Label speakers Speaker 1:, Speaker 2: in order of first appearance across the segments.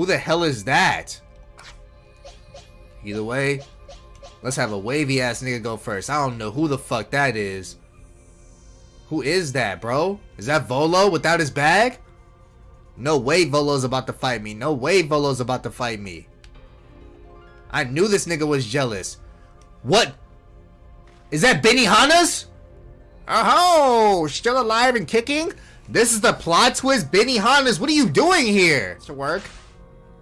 Speaker 1: Who the hell is that? Either way, let's have a wavy ass nigga go first. I don't know who the fuck that is. Who is that, bro? Is that Volo without his bag? No way Volo's about to fight me. No way Volo's about to fight me. I knew this nigga was jealous. What? Is that Benihana's? Oh, uh-huh. still alive and kicking? This is the plot twist, Benihana's. What are you doing here? To work.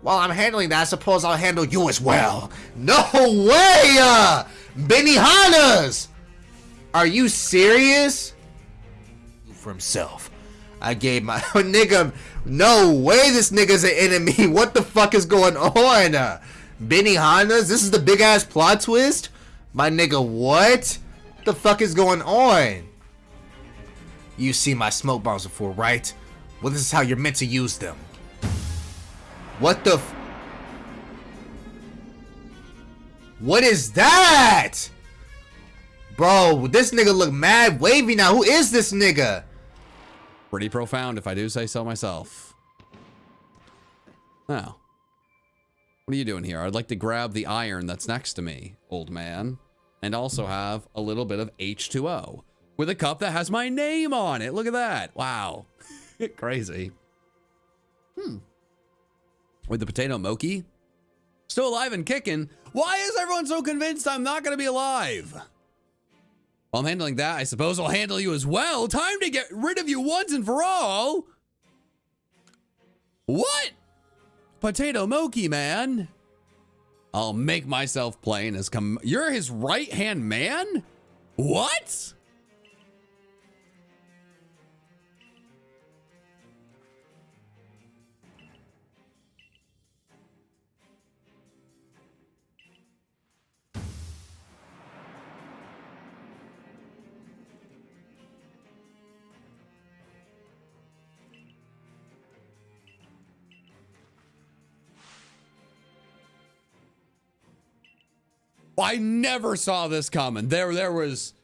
Speaker 1: While I'm handling that, I suppose I'll handle you as well. No way! Uh, Benihana's! Are you serious? For himself. I gave my nigga. No way this nigga's an enemy. What the fuck is going on? Uh, Benihana's? This is the big ass plot twist? My nigga, what? What the fuck is going on? You see my smoke bombs before, right? Well, this is how you're meant to use them. What the What is that? Bro, this nigga look mad wavy now. Who is this nigga?
Speaker 2: Pretty profound, if I do say so myself. Now, what are you doing here? I'd like to grab the iron that's next to me, old man, and also have a little bit of H2O with a cup that has my name on it. Look at that. Wow. Crazy. Hmm. With the potato mochi? Still alive and kicking. Why is everyone so convinced I'm not going to be alive? While I'm handling that, I suppose I'll handle you as well. Time to get rid of you once and for all. What? Potato Mochi, man. I'll make myself plain as come. You're his right hand man? What? I never saw this coming. There, there was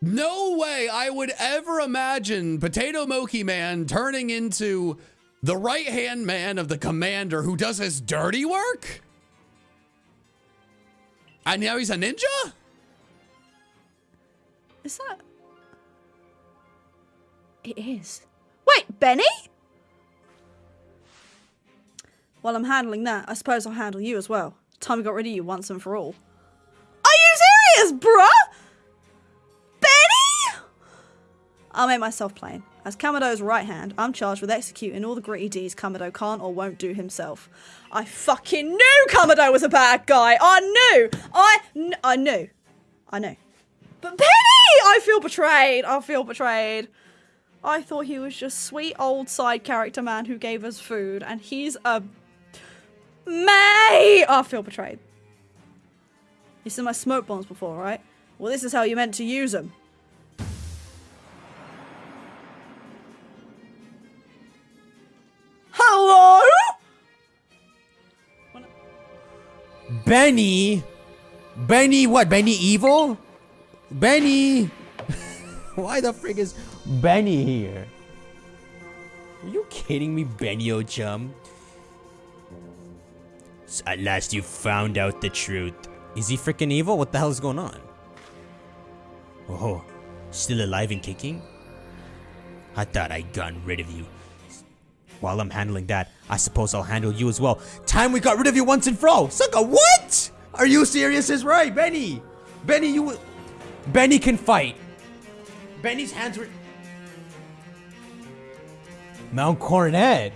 Speaker 2: no way I would ever imagine Potato Mochi Man turning into the right hand man of the commander who does his dirty work. And now he's a ninja?
Speaker 3: Is that? It is. Wait, Benny? While I'm handling that, I suppose I'll handle you as well. Time got rid of you once and for all serious, bruh? Benny? I'll make myself plain. As Kamado's right hand, I'm charged with executing all the gritty deeds Kamado can't or won't do himself. I fucking knew Kamado was a bad guy. I knew. I, I knew. I knew. But Benny! I feel betrayed. I feel betrayed. I thought he was just sweet old side character man who gave us food, and he's a May. I feel betrayed. You seen my smoke bombs before, right? Well, this is how you meant to use them. Hello?
Speaker 4: Benny? Benny what? Benny evil? Benny? Why the frig is Benny here? Are you kidding me, Benny chum? At last you found out the truth. Is he freaking evil? What the hell is going on? Oh, still alive and kicking? I thought I'd gotten rid of you. While I'm handling that, I suppose I'll handle you as well. Time we got rid of you once and for all. Sucker, what? Are you serious? Is right, Benny. Benny, you... Benny can fight. Benny's hands were... Mount Coronet.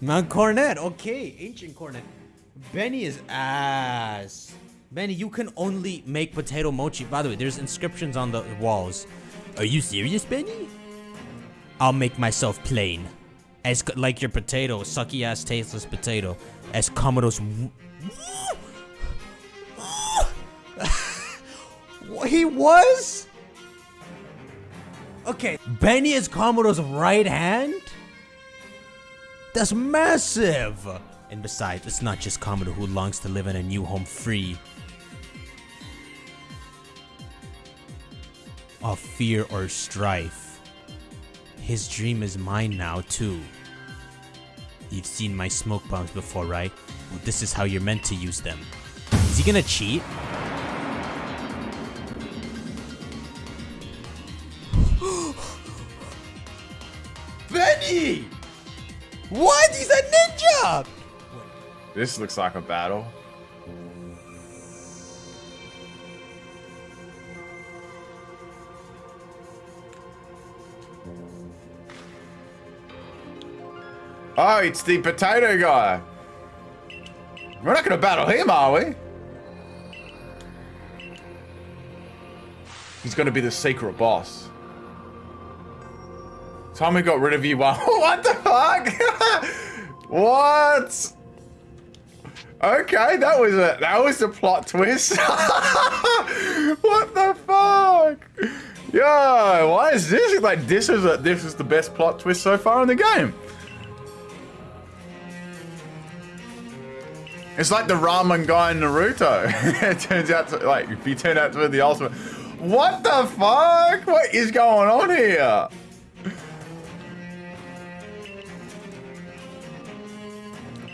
Speaker 4: Mount Coronet, Okay, ancient Cornet. Benny is ass. Benny, you can only make potato mochi. By the way, there's inscriptions on the walls. Are you serious, Benny? I'll make myself plain. As like your potato, sucky ass tasteless potato. As Kamado he was? Okay, Benny is Kamado's right hand? That's massive! And besides, it's not just Kamado who longs to live in a new home free of fear or strife. His dream is mine now, too. You've seen my smoke bombs before, right? Well, this is how you're meant to use them. Is he gonna cheat?
Speaker 5: Benny!
Speaker 4: What? He's a ninja!
Speaker 5: This looks like a battle. Oh, it's the potato guy. We're not gonna battle him, are we? He's gonna be the secret boss. Tommy got rid of you while- What the fuck? what? Okay, that was a that was a plot twist. what the fuck? Yo, why is this like this is a this is the best plot twist so far in the game? It's like the ramen guy in Naruto. it turns out to like if he turned out to be the ultimate. What the fuck? What is going on here?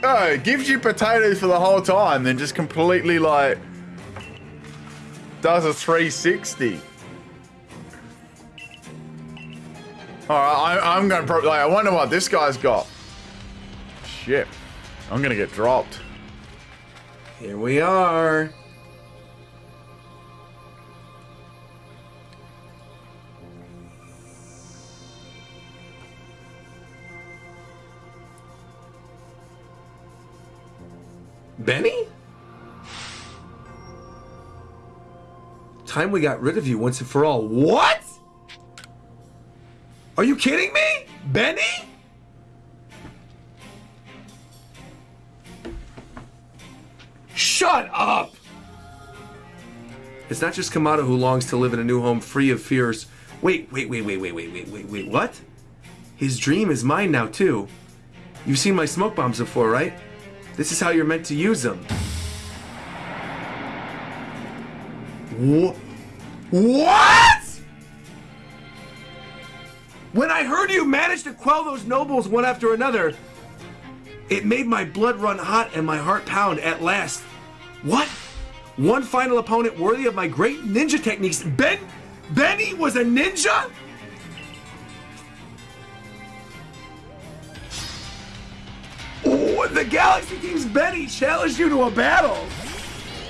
Speaker 5: Oh, gives you potatoes for the whole time, then just completely like does a 360. Alright, I'm gonna probably like, I wonder what this guy's got. Shit. I'm gonna get dropped.
Speaker 6: Here we are. Benny? Time we got rid of you once and for all. What? Are you kidding me? Benny? Shut up! It's not just Kamado who longs to live in a new home free of fears. Wait, wait, wait, wait, wait, wait, wait, wait, wait, what? His dream is mine now, too. You've seen my smoke bombs before, right? This is how you're meant to use them. Wha- What? When I heard you managed to quell those nobles one after another, it made my blood run hot and my heart pound at last. What? One final opponent worthy of my great ninja techniques. Ben Benny was a ninja? Oh, the Galaxy Team's Benny challenged you to a battle.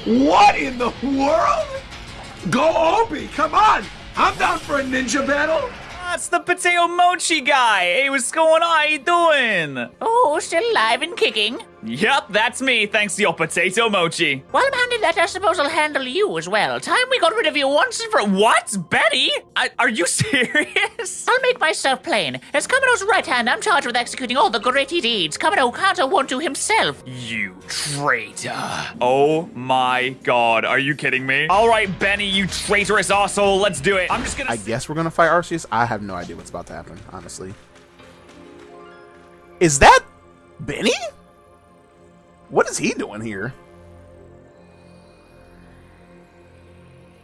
Speaker 6: What in the world? Go Obi, come on. I'm down for a ninja battle.
Speaker 7: That's the potato mochi guy. Hey, what's going on? How you doing?
Speaker 8: Oh, still alive and kicking.
Speaker 7: Yup, that's me, thanks to your potato mochi.
Speaker 8: While I'm handling that, I suppose I'll handle you as well. Time we got rid of you once and for
Speaker 7: What? Betty? I, are you serious?
Speaker 8: I'll make myself plain. As Kamado's right hand, I'm charged with executing all the gritty deeds Kamero can't or won't do himself.
Speaker 7: You traitor. Oh my god, are you kidding me? Alright, Benny, you traitorous asshole, let's do it. I'm just gonna.
Speaker 9: I guess we're gonna fight Arceus. I have no idea what's about to happen, honestly. Is that Benny? What is he doing here?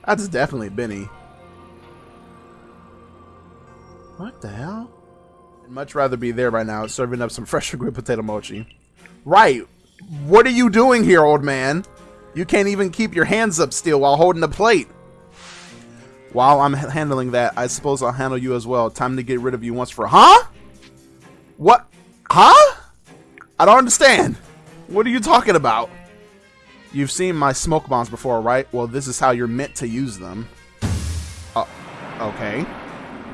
Speaker 9: That's definitely Benny. What the hell? I'd much rather be there by now, serving up some fresh grilled potato mochi. Right. What are you doing here, old man? You can't even keep your hands up still while holding the plate. While I'm handling that, I suppose I'll handle you as well. Time to get rid of you once for huh? What? Huh? I don't understand. What are you talking about? You've seen my smoke bombs before, right? Well, this is how you're meant to use them. Uh, okay.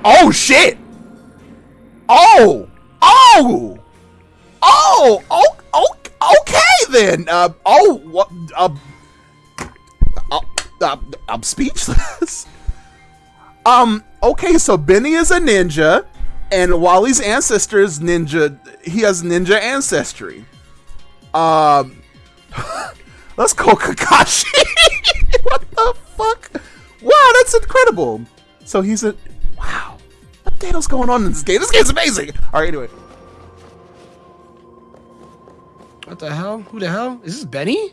Speaker 9: Oh shit! Oh! Oh! Oh! Oh! oh okay then. Uh. Oh. What? Uh. uh, uh I'm speechless. Um, okay, so Benny is a ninja, and Wally's ancestors ninja he has ninja ancestry. Um Let's go Kakashi. what the fuck? Wow, that's incredible. So he's a wow. What the hell's going on in this game? This game's amazing. Alright, anyway.
Speaker 6: What the hell? Who the hell? Is this Benny?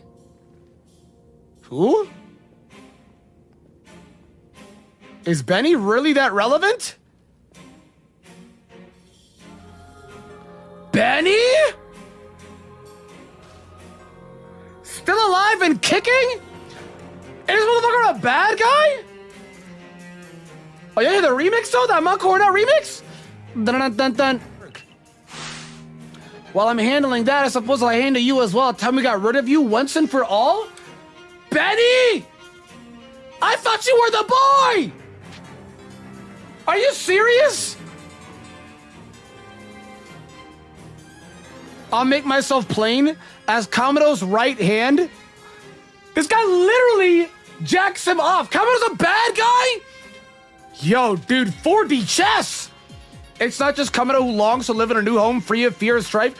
Speaker 6: Who? Is Benny really that relevant? Benny?
Speaker 10: Alive and kicking? Is this motherfucker a bad guy? Oh, you hear the remix though? That Macorda remix? Dun dun dun dun. While I'm handling that, I suppose I'll handle you as well. Tell me we got rid of you once and for all? Benny! I thought you were the boy! Are you serious? I'll make myself plain as Kamado's right hand. This guy literally jacks him off. Kamado's a bad guy? Yo, dude, 4D chess! It's not just Kamado who longs to live in a new home free of fear and strife.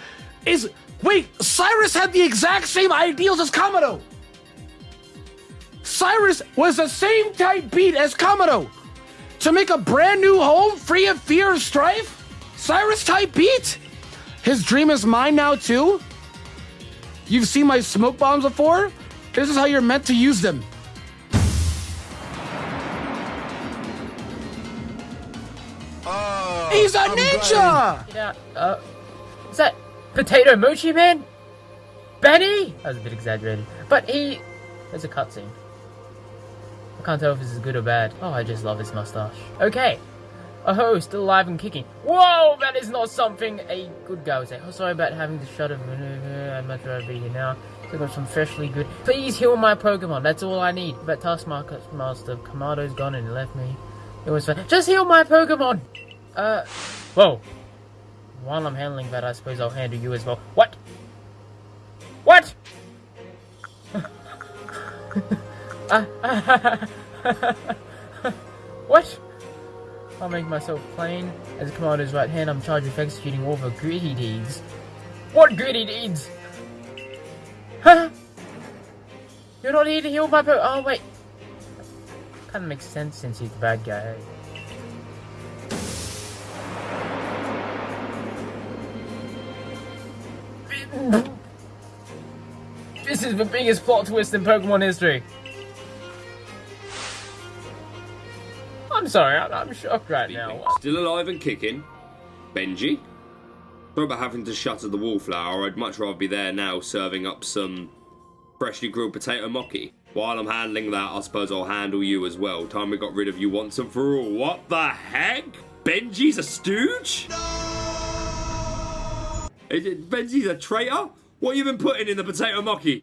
Speaker 10: Is wait, Cyrus had the exact same ideals as Kamado. Cyrus was the same type beat as Kamado. To make a brand new home free of fear and strife? Cyrus type beat? His dream is mine now too? You've seen my smoke bombs before? This is how you're meant to use them. Oh, He's a ninja!
Speaker 11: Yeah, uh, is that Potato Mochi Man? Benny? That was a bit exaggerated. But he. There's a cutscene. I can't tell if this is good or bad. Oh, I just love his mustache. Okay. Oh, still alive and kicking. Whoa, that is not something a good guy would say. Oh, sorry about having to shut it. I'd much rather be here now. So got some freshly good. Please heal my Pokemon. That's all I need. But Taskmaster Kamado's gone and left me. It was. Just heal my Pokemon. Uh, whoa. While I'm handling that, I suppose I'll handle you as well. What? What? what? I'll make myself plain. As commander's right hand, I'm charged with executing all the gritty deeds. What gritty deeds? Huh? You're not here to heal my po- Oh, wait. Kinda makes sense since he's the bad guy. This is the biggest plot twist in Pokemon history. I'm sorry, I'm, I'm shocked right now.
Speaker 12: Still alive and kicking. Benji. Sorry about having to shutter the wallflower. I'd much rather be there now serving up some freshly grilled potato mochi. While I'm handling that, I suppose I'll handle you as well. Time we got rid of you once and for all. What the heck? Benji's a stooge? Is it, Benji's a traitor? What you been putting in the potato mochi?